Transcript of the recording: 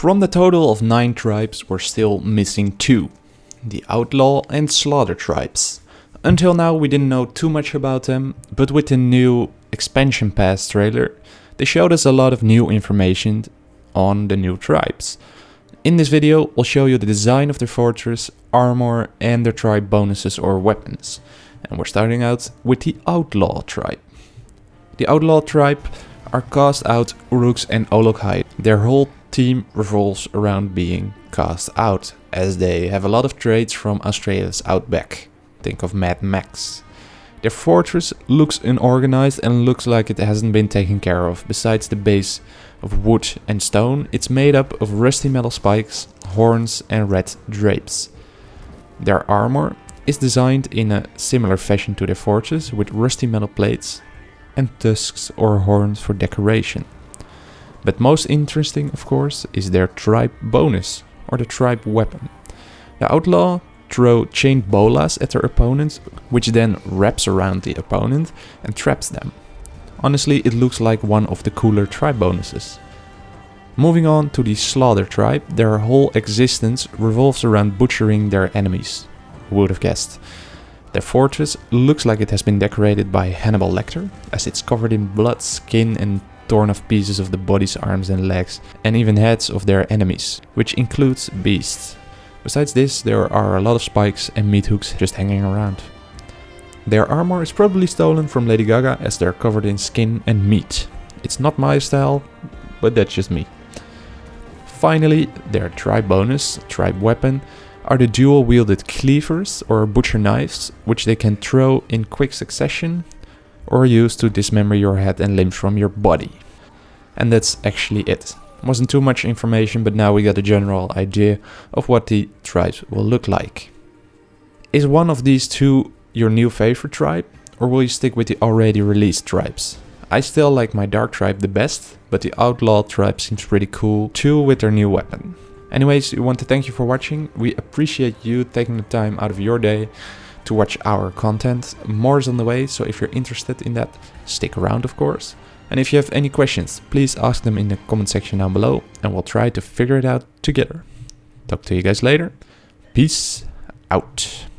From the total of 9 tribes we're still missing 2. The Outlaw and Slaughter tribes. Until now we didn't know too much about them, but with the new expansion pass trailer they showed us a lot of new information on the new tribes. In this video we'll show you the design of their fortress, armor and their tribe bonuses or weapons. And we're starting out with the Outlaw tribe. The Outlaw tribe are cast out Uruks and Olog-hai. Their whole team revolves around being cast out, as they have a lot of traits from Australia's outback. Think of Mad Max. Their fortress looks unorganized and looks like it hasn't been taken care of. Besides the base of wood and stone, it's made up of rusty metal spikes, horns and red drapes. Their armor is designed in a similar fashion to their fortress with rusty metal plates and tusks or horns for decoration. But most interesting of course is their tribe bonus or the tribe weapon. The outlaw throw chained bolas at their opponents, which then wraps around the opponent and traps them. Honestly, it looks like one of the cooler tribe bonuses. Moving on to the Slaughter tribe, their whole existence revolves around butchering their enemies. Who would have guessed? Their fortress looks like it has been decorated by Hannibal Lecter, as it's covered in blood, skin and torn off pieces of the bodies, arms and legs, and even heads of their enemies, which includes beasts. Besides this, there are a lot of spikes and meat hooks just hanging around. Their armor is probably stolen from Lady Gaga as they're covered in skin and meat. It's not my style, but that's just me. Finally, their tribe bonus, tribe weapon, are the dual wielded cleavers or butcher knives, which they can throw in quick succession or use to dismember your head and limbs from your body. And that's actually it. Wasn't too much information, but now we got a general idea of what the tribes will look like. Is one of these two your new favorite tribe, or will you stick with the already released tribes? I still like my dark tribe the best, but the outlaw tribe seems pretty cool too with their new weapon. Anyways, we want to thank you for watching. We appreciate you taking the time out of your day to watch our content. More is on the way, so if you're interested in that, stick around of course. And if you have any questions, please ask them in the comment section down below and we'll try to figure it out together. Talk to you guys later. Peace out.